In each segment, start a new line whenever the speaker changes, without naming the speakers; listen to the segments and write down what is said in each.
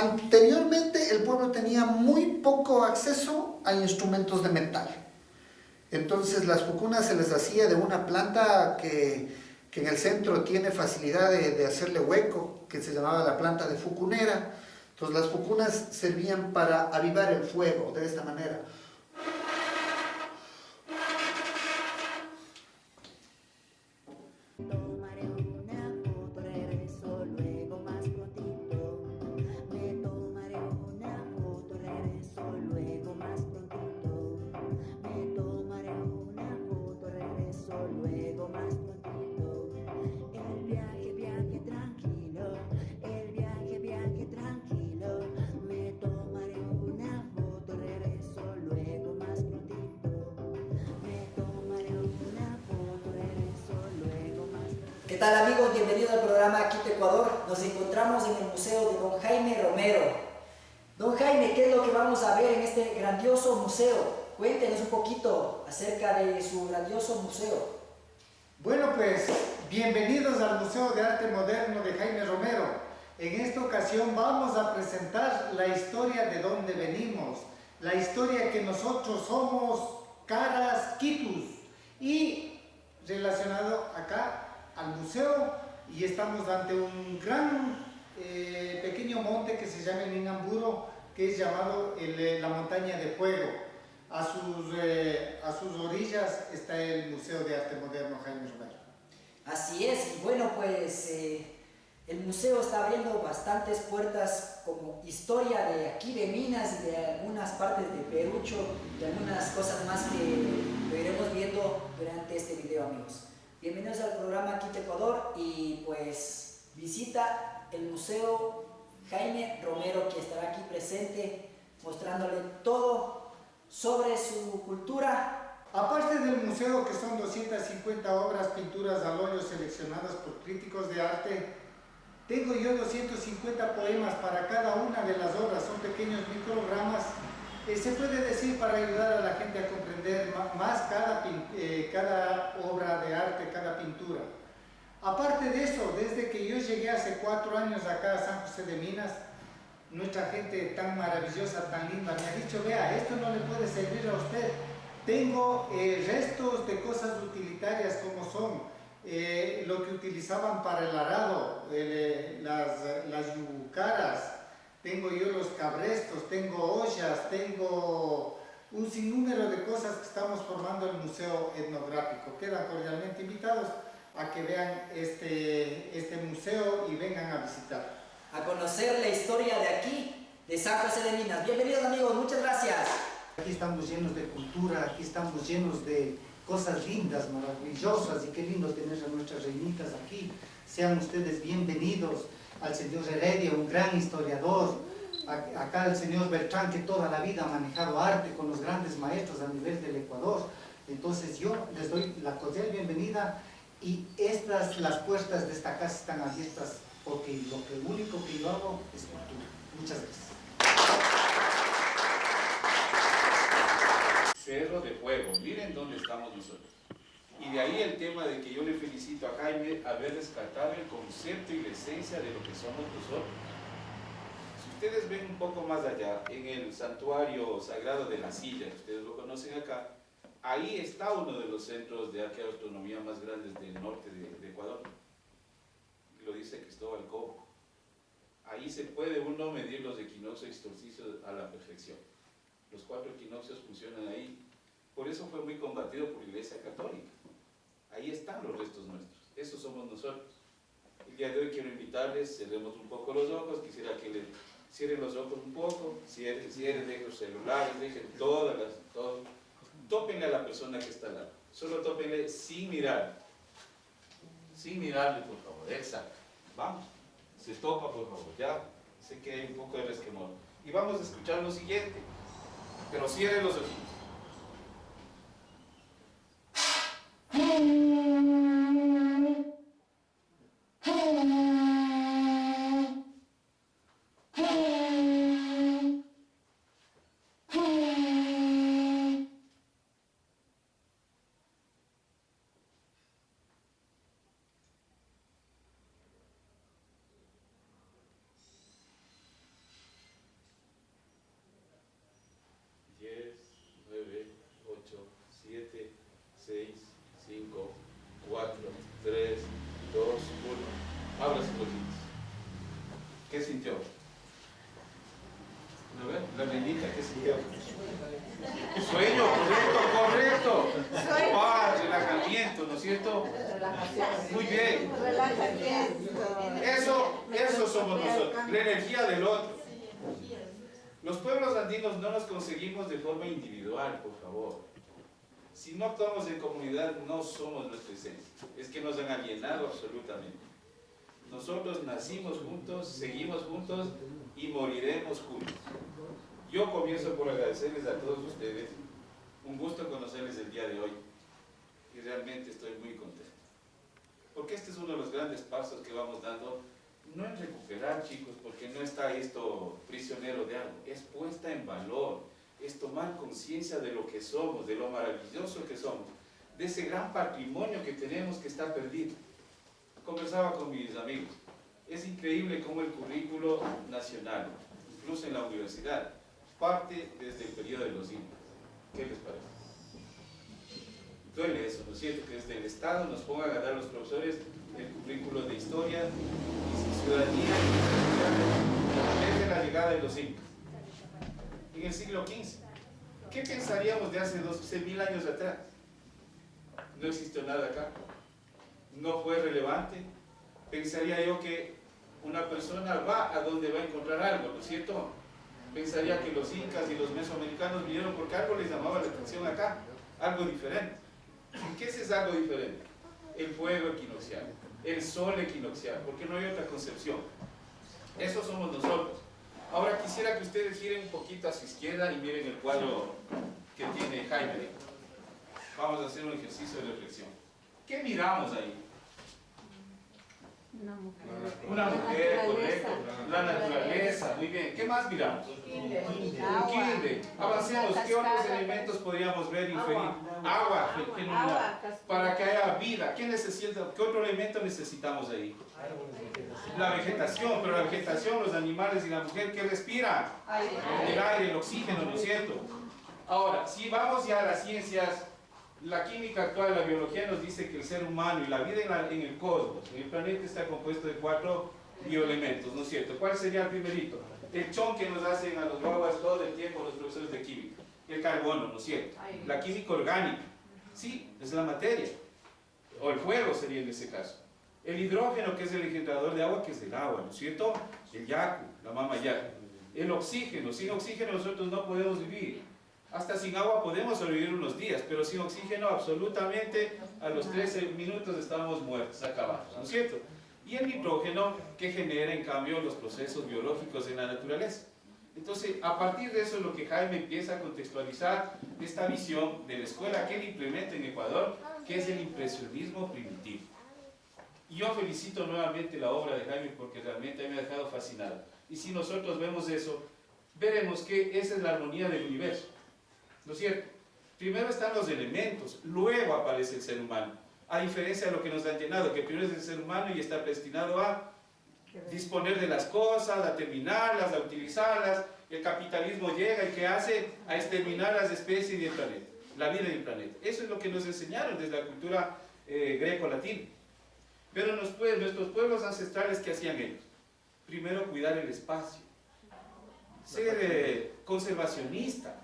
Anteriormente el pueblo tenía muy poco acceso a instrumentos de metal. Entonces las fucunas se les hacía de una planta que, en el centro tiene facilidad de, de, hacerle hueco, que se llamaba la planta de fucunera. Entonces las fucunas servían para avivar el fuego de esta manera.
Tal amigos? Bienvenidos al programa Quito Ecuador. Nos encontramos en el Museo de Don Jaime Romero. Don Jaime, ¿qué es lo que vamos a ver en este grandioso museo? Cuéntenos un poquito acerca de su grandioso museo.
Bueno pues, bienvenidos al Museo de Arte Moderno de Jaime Romero. En esta ocasión vamos a presentar la historia de dónde venimos, la historia que nosotros somos Caras Quitus y relacionado acá al museo y estamos ante un gran eh, pequeño monte que se llama el Inamburo, que es llamado eh, la montaña de fuego. A sus, eh, a sus orillas está el Museo de Arte Moderno Jaime Romero.
Así es, y bueno pues el museo está abriendo bastantes puertas como historia de aquí de Minas y de algunas partes de Perucho y algunas cosas más que lo iremos viendo durante este video amigos. Bienvenidos al programa Quito Ecuador y pues visita el Museo Jaime Romero que estará aquí presente mostrándole todo sobre su cultura.
Aparte del museo que son 250 obras, pinturas al óleo seleccionadas por críticos de arte, tengo yo 250 poemas para cada una de las obras, son pequeños eh, se puede decir para ayudar a la gente a comprender más cada, eh, cada obra de arte, cada pintura. Aparte de eso, desde que yo llegué hace cuatro años acá a San José de Minas, nuestra gente tan maravillosa, tan linda, me ha dicho, vea, esto no le puede servir a usted. Tengo eh, restos de cosas utilitarias como son lo que utilizaban para el arado, las, las yucaras, tengo yo los cabrestos, tengo ollas, tengo un sinnúmero de cosas que estamos formando el Museo Etnográfico. Quedan cordialmente invitados a que vean este, este museo y vengan a visitar.
A conocer la historia de aquí, de San José de Minas. Bienvenidos amigos, muchas gracias.
Aquí estamos llenos de cultura, aquí estamos llenos de cosas lindas, maravillosas y qué lindo tener a nuestras reinitas aquí. Sean ustedes bienvenidos al señor Heredia, un gran historiador, acá el señor Bertrán, que toda la vida ha manejado arte con los grandes maestros a nivel del Ecuador. Entonces yo les doy la cordial bienvenida y estas, las puertas de esta casa están abiertas porque lo que único que yo hago es cultura. Muchas gracias.
Cerro de Fuego, miren dónde estamos nosotros. Y de ahí el tema de que yo le felicito a Jaime haber rescatado el concepto y la esencia de lo que somos nosotros. Si ustedes ven un poco más allá, en el santuario sagrado de la silla, ustedes lo conocen acá, ahí está uno de los centros de arqueoastronomía más grandes del norte de, Ecuador. Lo dice Cristóbal Cobo. Ahí se puede uno medir los equinoccios y a la perfección. Los cuatro equinoccios funcionan ahí. Por eso fue muy combatido por la Iglesia Católica Ahí están los restos nuestros, esos somos nosotros. El día de hoy quiero invitarles, cerremos un poco los ojos, quisiera que le cierren los ojos un poco, cierren, cierren, dejen los celulares, dejen todas las, todo. Tópenle a la persona que está al lado, solo tópenle sin mirar, sin mirarle por favor, exacto, vamos, se topa por favor, ya, sé que hay un poco de resquemor. Y vamos a escuchar lo siguiente, pero cierren los ojos. Sueño, correcto, correcto. Paz, relajamiento, ¿no es cierto? Muy bien. Eso, eso somos nosotros, la energía del otro. Los pueblos andinos no nos conseguimos de forma individual, por favor. Si no actuamos en comunidad, no somos nuestra esencia. Es que nos han alienado absolutamente. Nosotros nacimos juntos, seguimos juntos y moriremos juntos. Yo comienzo por agradecerles a todos ustedes. Un gusto conocerles el día de hoy. Y realmente estoy muy contento. Porque este es uno de los grandes pasos que vamos dando. No en recuperar, chicos, porque no está esto prisionero de algo. Es puesta en valor. Es tomar conciencia de lo que somos, de lo maravilloso que somos. De ese gran patrimonio que tenemos que está perdido. Conversaba con mis amigos. Es increíble cómo el currículo nacional, incluso en la universidad, parte desde el periodo de los incas. ¿Qué les parece? Duele eso, ¿no es cierto? Que desde el Estado nos pongan a dar los profesores el currículo de historia y ciudadanía desde la llegada de los incas. En el siglo XV. ¿Qué pensaríamos de hace 12.000 años atrás? No existió nada acá. No fue relevante. Pensaría yo que una persona va a donde va a encontrar algo, ¿no es cierto? Pensaría que los incas y los mesoamericanos vinieron porque algo les llamaba la atención acá, algo diferente. ¿Y qué es ese algo diferente? El fuego equinoccial, el sol equinoccial, porque no hay otra concepción. Eso somos nosotros. Ahora quisiera que ustedes giren un poquito a su izquierda y miren el cuadro que tiene Jaime. Vamos a hacer un ejercicio de reflexión. ¿Qué miramos ahí?
Una mujer.
Una mujer, correcto. La naturaleza, muy bien. ¿Qué más miramos? Un quinde. Avancemos. ¿Qué otros elementos podríamos ver y inferir? Agua, genuina. Para que haya vida. ¿Qué necesita? ¿Qué otro elemento necesitamos ahí? La vegetación, pero la vegetación, los animales y la mujer, ¿qué respiran? El aire, el oxígeno, ¿no es cierto? Ahora, si vamos ya a las ciencias la química actual, la biología nos dice que el ser humano y la vida en, el cosmos, en el planeta está compuesto de cuatro bioelementos, ¿no es cierto? ¿Cuál sería el primerito? El chon que nos hacen a los guaguas todo el tiempo los profesores de química. El carbono, ¿no es cierto? La química orgánica. Sí, es la materia. O el fuego sería en ese caso. El hidrógeno, que es el engendrador de agua, que es el agua, ¿no es cierto? El yaku, la mama yaku. El oxígeno, sin oxígeno nosotros no podemos vivir. Hasta sin agua podemos sobrevivir unos días, pero sin oxígeno absolutamente a los 13 minutos estamos muertos, acabados, ¿no es cierto? Y el nitrógeno que genera en cambio los procesos biológicos en la naturaleza. Entonces, a partir de eso es lo que Jaime empieza a contextualizar esta visión de la escuela que él implementa en Ecuador, que es el impresionismo primitivo. Y yo felicito nuevamente la obra de Jaime porque realmente me ha dejado fascinado. Y si nosotros vemos eso, veremos que esa es la armonía del universo. ¿No es cierto? Primero están los elementos, luego aparece el ser humano. A diferencia de lo que nos han llenado, que primero es el ser humano y está destinado a disponer de las cosas, a terminarlas, a utilizarlas. El capitalismo llega y ¿qué hace? A exterminar las especies y el planeta, la vida del planeta. Eso es lo que nos enseñaron desde la cultura eh, greco-latina. Pero nuestros pueblos ancestrales, ¿qué hacían ellos? Primero cuidar el espacio, ser eh, conservacionista,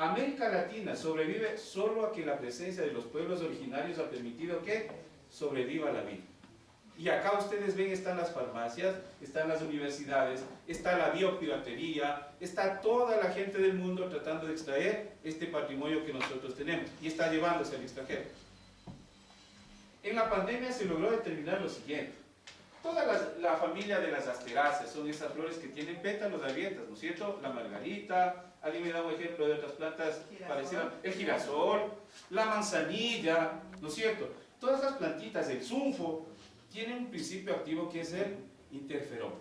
América Latina sobrevive solo a que la presencia de los pueblos originarios ha permitido que sobreviva la vida. Y acá ustedes ven, están las farmacias, están las universidades, está la biopiratería, está toda la gente del mundo tratando de extraer este patrimonio que nosotros tenemos y está llevándose al extranjero. En la pandemia se logró determinar lo siguiente. Toda la, familia de las asteráceas son esas flores que tienen pétalos abiertas, ¿no es cierto? La margarita, alguien me da un ejemplo de otras plantas parecidas, el girasol, la manzanilla, ¿no es cierto? Todas las plantitas, el sunfo, tienen un principio activo que es el interferón.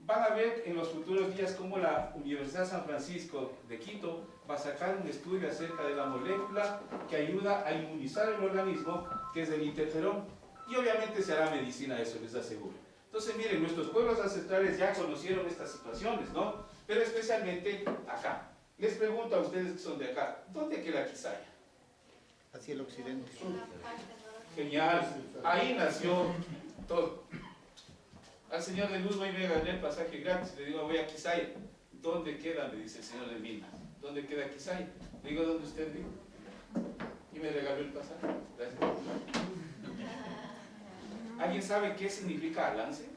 Van a ver en los futuros días cómo la Universidad San Francisco de Quito va a sacar un estudio acerca de la molécula que ayuda a inmunizar el organismo, que es el interferón y obviamente se hará medicina eso, les aseguro. Entonces, miren, nuestros pueblos ancestrales ya conocieron estas situaciones, ¿no? Pero especialmente acá. Les pregunto a ustedes que son de acá, ¿dónde queda Quisaya?
Hacia el occidente.
Genial. Ahí nació todo. Al señor de Luz voy a ganar el pasaje gratis, le digo voy a Quisaya. ¿dónde queda? Me dice el señor de Minas. ¿Dónde queda Quizay? Le digo, ¿dónde usted vive? Y me regaló el pasaje. Gracias. ¿Alguien sabe qué significa alance?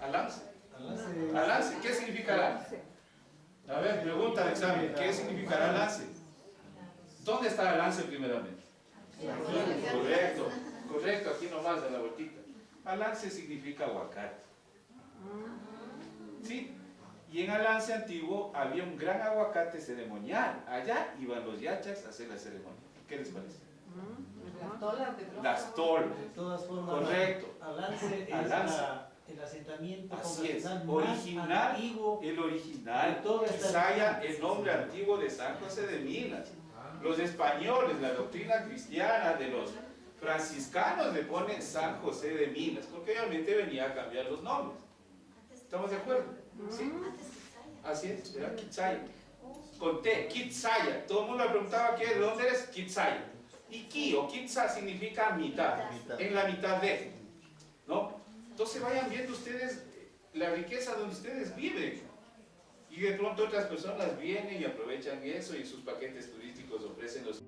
Alance. Alance, ¿qué significa alance? A ver, pregunta de examen, ¿qué significará alance? ¿Dónde está alance primeramente? Correcto, correcto, aquí nomás de la vueltita. Alance significa aguacate. ¿Sí? Y en Alance antiguo había un gran aguacate ceremonial. Allá iban los yachas a hacer la ceremonia. ¿Qué les parece?
Las tolas de
Las tolas.
De todas formas,
Correcto.
Alance es
Alance.
la- el asentamiento
Así es,
congregacional más
original,
antiguo.
el original,
región.
el nombre antiguo de San José de Minas. Los españoles, la doctrina cristiana de los franciscanos le ponen San José de Minas, porque obviamente venía a cambiar los nombres. ¿Estamos de acuerdo? ¿Sí? Así es, era Quitsaya. Con T, Quitsaya. Todo el mundo me preguntaba ¿qué, de dónde eres, Quitsaya. Y Ki o Kitsa significa mitad,
Mitad.
en la mitad de. ¿No? Entonces vayan viendo ustedes la riqueza donde ustedes viven. Y de pronto otras personas vienen y aprovechan eso y sus paquetes turísticos ofrecen los...